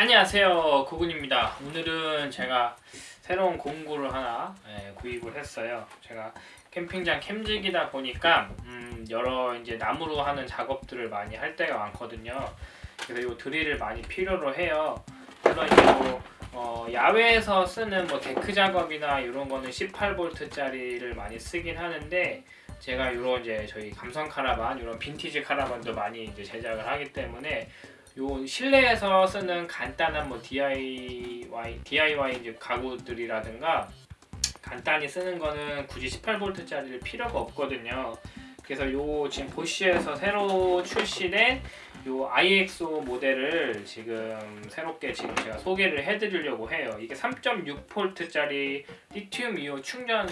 안녕하세요 구군입니다. 오늘은 제가 새로운 공구를 하나 예, 구입을 했어요. 제가 캠핑장 캠지기다 보니까 음, 여러 이제 나무로 하는 작업들을 많이 할 때가 많거든요. 그래서 이 드릴을 많이 필요로 해요. 그래서 이제 뭐 어, 야외에서 쓰는 뭐 데크 작업이나 이런 거는 18V 짜리를 많이 쓰긴 하는데 제가 이런 이제 저희 감성 카라반 이런 빈티지 카라반도 많이 이제 제작을 하기 때문에 요 실내에서 쓰는 간단한 뭐 DIY DIY 이제 가구들이라든가 간단히 쓰는 거는 굳이 18V짜리를 필요가 없거든요. 그래서 요 지금 보쉬에서 새로 출시된 요 IXO 모델을 지금 새롭게 지금 제가 소개를 해드리려고 해요. 이게 3.6V짜리 리튬 이온 충전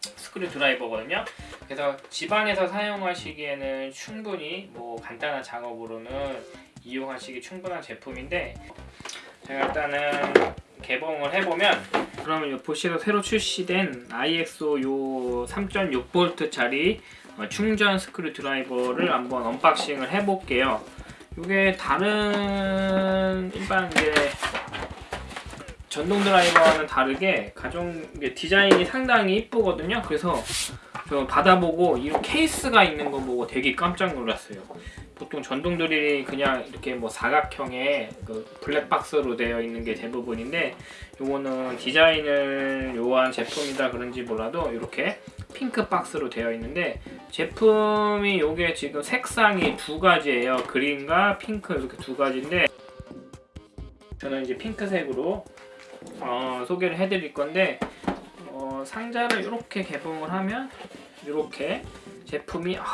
스크류 드라이버거든요. 그래서 집안에서 사용하시기에는 충분히 뭐 간단한 작업으로는 이용하시기 충분한 제품인데 제가 일단은 개봉을 해보면 그러면 요 보시에서 새로 출시된 IXO 요 3.6V짜리 어, 충전 screwdriver를 한번 unboxing을 해볼게요. 이게 다른 일반 이제 전동 드라이버와는 다르게 가정 디자인이 상당히 이쁘거든요. 그래서 저 받아보고 이 케이스가 있는 거 보고 되게 깜짝 놀랐어요. 보통 전동 드릴이 그냥 이렇게 뭐 사각형의 그 블랙박스로 되어 있는 게 대부분인데 요거는 디자인을 요한 제품이다 그런지 몰라도 이렇게 핑크 박스로 되어 있는데 제품이 요게 지금 색상이 두 가지예요 그린과 핑크 이렇게 두 가지인데 저는 이제 핑크색으로 어, 소개를 해드릴 건데 어, 상자를 이렇게 개봉을 하면 이렇게 제품이 아,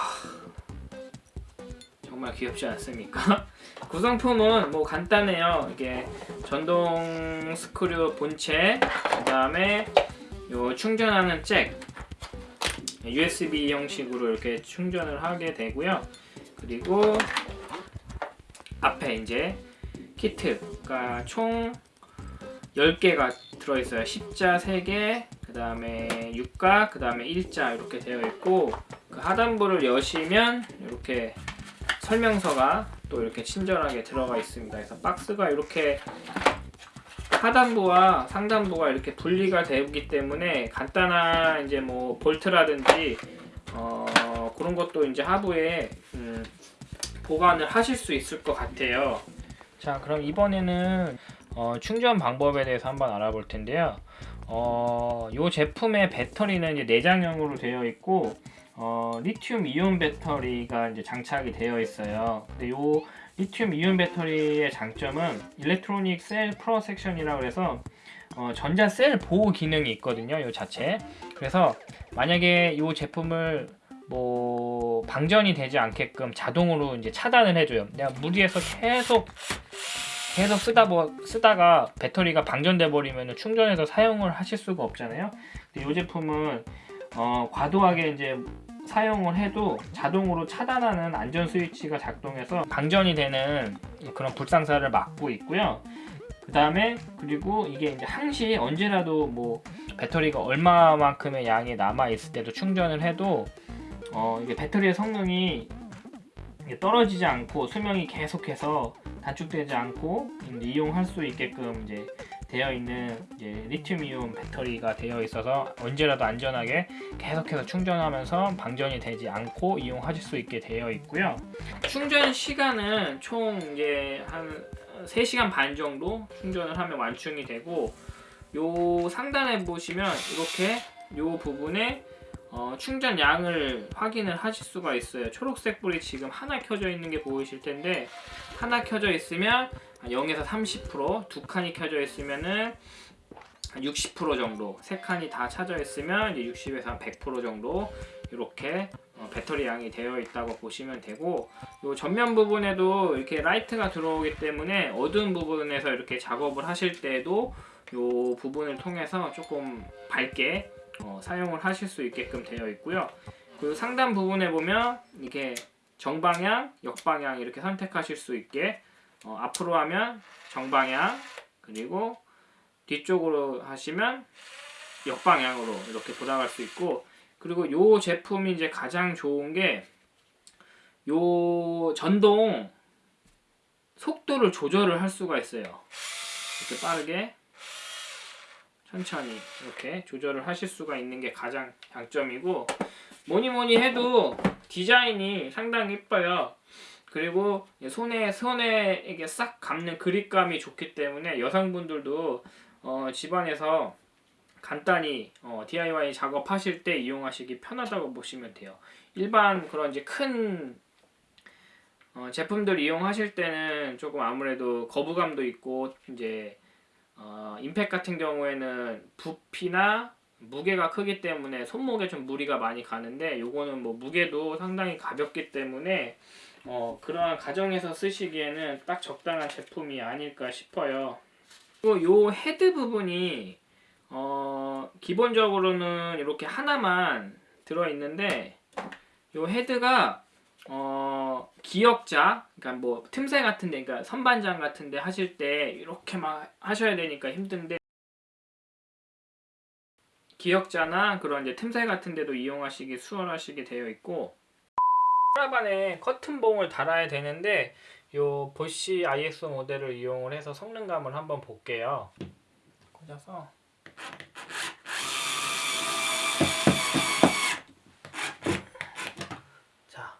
정말 귀엽지 않습니까? 구성품은 뭐 간단해요. 이게 전동 스크류 본체, 그 다음에 요 충전하는 잭, USB 형식으로 이렇게 충전을 하게 되고요. 그리고 앞에 이제 키트가 총 10개가 들어있어요. 십자 3개, 그 다음에 6가, 그 다음에 일자 이렇게 되어 있고 그 하단부를 여시면 이렇게 설명서가 또 이렇게 친절하게 들어가 있습니다. 그래서 박스가 이렇게 하단부와 상단부가 이렇게 분리가 되기 때문에 간단한 이제 뭐 볼트라든지 어 그런 것도 이제 하부에 음 보관을 하실 수 있을 것 같아요. 자 그럼 이번에는 어 충전 방법에 대해서 한번 알아볼 텐데요. 어, 이 제품의 배터리는 이제 내장형으로 되어 있고 어, 리튬 이온 배터리가 이제 장착이 되어 있어요. 근데 요 리튬 이온 배터리의 장점은 electronic cell protection이라고 해서 어, 전자 셀 보호 기능이 있거든요. 요 자체. 그래서 만약에 이 제품을 뭐 방전이 되지 않게끔 자동으로 이제 차단을 해줘요. 내가 무리해서 계속 계속 쓰다 뭐 쓰다가 배터리가 방전돼 버리면 충전해서 사용을 하실 수가 없잖아요. 근데 이 제품은 어, 과도하게 이제 사용을 해도 자동으로 차단하는 안전 스위치가 작동해서 방전이 되는 그런 불상사를 막고 있고요. 그 다음에 그리고 이게 이제 항시 언제라도 뭐 배터리가 얼마만큼의 양이 남아 있을 때도 충전을 해도 어 이게 배터리의 성능이 떨어지지 않고 수명이 계속해서 단축되지 않고 이용할 수 있게끔 이제 되어 있는 이제 리튬이온 배터리가 되어 있어서 언제라도 안전하게 계속해서 충전하면서 방전이 되지 않고 이용하실 수 있게 되어 있고요. 충전 시간은 총 이제 한 3시간 반 정도 충전을 하면 완충이 되고 요 상단에 보시면 이렇게 요 부분에 어, 충전량을 확인을 하실 수가 있어요. 초록색 불이 지금 하나 켜져 있는 게 보이실 텐데 하나 켜져 있으면 0에서 30%, 두 칸이 켜져 있으면은 60% 정도, 세 칸이 다 차져 있으면 이제 60에서 100% 정도 이렇게 어, 배터리 양이 되어 있다고 보시면 되고 이 전면 부분에도 이렇게 라이트가 들어오기 때문에 어두운 부분에서 이렇게 작업을 하실 때도 이 부분을 통해서 조금 밝게 어, 사용을 하실 수 있게끔 되어 있고요. 그 상단 부분에 보면 이게 정방향, 역방향 이렇게 선택하실 수 있게 어, 앞으로 하면 정방향 그리고 뒤쪽으로 하시면 역방향으로 이렇게 돌아갈 수 있고 그리고 요 제품이 이제 가장 좋은 게 요 전동 속도를 조절을 할 수가 있어요. 이렇게 빠르게 천천히 이렇게 조절을 하실 수가 있는 게 가장 장점이고 뭐니 뭐니 해도 디자인이 상당히 이뻐요. 그리고 손에 손에 이게 싹 감는 그립감이 좋기 때문에 여성분들도 어, 집안에서 간단히 어, DIY 작업하실 때 이용하시기 편하다고 보시면 돼요. 일반 그런 이제 큰 어, 제품들 이용하실 때는 조금 아무래도 거부감도 있고 이제 어, 임팩 같은 경우에는 부피나 무게가 크기 때문에 손목에 좀 무리가 많이 가는데 요거는 뭐 무게도 상당히 가볍기 때문에 어, 그러한 가정에서 쓰시기에는 딱 적당한 제품이 아닐까 싶어요. 그리고 요 헤드 부분이 어, 기본적으로는 이렇게 하나만 들어 있는데 요 헤드가 어, 기역자, 그러니까 뭐 틈새 같은 데, 그러니까 선반장 같은 데 하실 때 이렇게 막 하셔야 되니까 힘든데 기역자나 그런 이제 틈새 같은 데도 이용하시기 수월하시게 되어 있고 하나반에 커튼봉을 달아야 되는데 요 보시 ISO 모델을 이용을 해서 성능감을 한번 볼게요. 꽂아서 자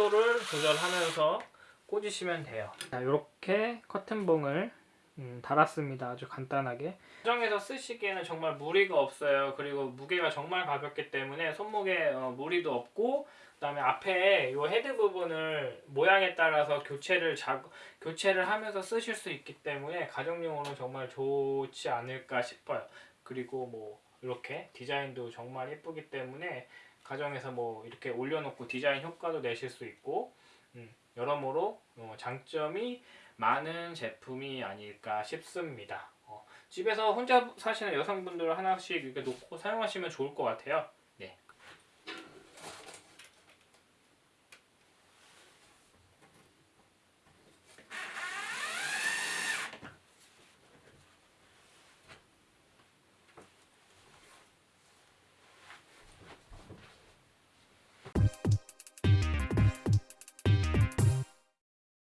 속도를 조절하면서 꽂으시면 돼요. 자 이렇게 커튼봉을 음, 달았습니다. 아주 간단하게. 가정에서 쓰시기에는 정말 무리가 없어요. 그리고 무게가 정말 가볍기 때문에 손목에 어, 무리도 없고 그 다음에 앞에 이 헤드 부분을 모양에 따라서 교체를 자, 교체를 하면서 쓰실 수 있기 때문에 가정용으로는 정말 좋지 않을까 싶어요. 그리고 뭐 이렇게 디자인도 정말 예쁘기 때문에 가정에서 뭐 이렇게 올려놓고 디자인 효과도 내실 수 있고 음, 여러모로 어, 장점이 많은 제품이 아닐까 싶습니다. 어, 집에서 혼자 사시는 여성분들 하나씩 이렇게 놓고 사용하시면 좋을 것 같아요.